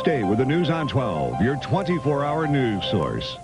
Stay with the News on 12, your 24-hour news source.